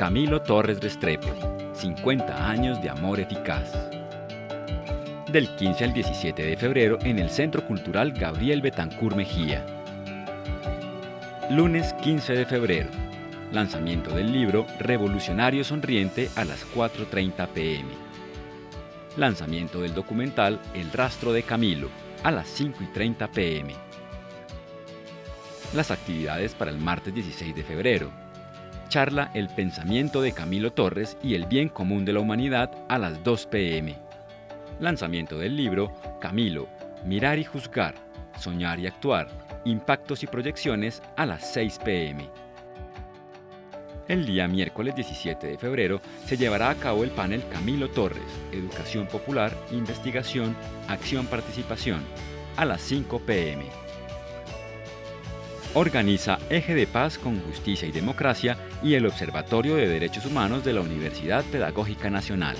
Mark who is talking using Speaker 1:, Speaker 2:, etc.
Speaker 1: Camilo Torres Restrepo, 50 años de amor eficaz. Del 15 al 17 de febrero en el Centro Cultural Gabriel Betancur Mejía. Lunes 15 de febrero. Lanzamiento del libro Revolucionario Sonriente a las 4.30 pm. Lanzamiento del documental El Rastro de Camilo a las 5.30 pm. Las actividades para el martes 16 de febrero. Charla El pensamiento de Camilo Torres y el bien común de la humanidad a las 2 pm. Lanzamiento del libro Camilo, Mirar y Juzgar, Soñar y Actuar, Impactos y Proyecciones a las 6 pm. El día miércoles 17 de febrero se llevará a cabo el panel Camilo Torres, Educación Popular, Investigación, Acción Participación, a las 5 pm. Organiza Eje de Paz con Justicia y Democracia y el Observatorio de Derechos Humanos de la Universidad Pedagógica Nacional.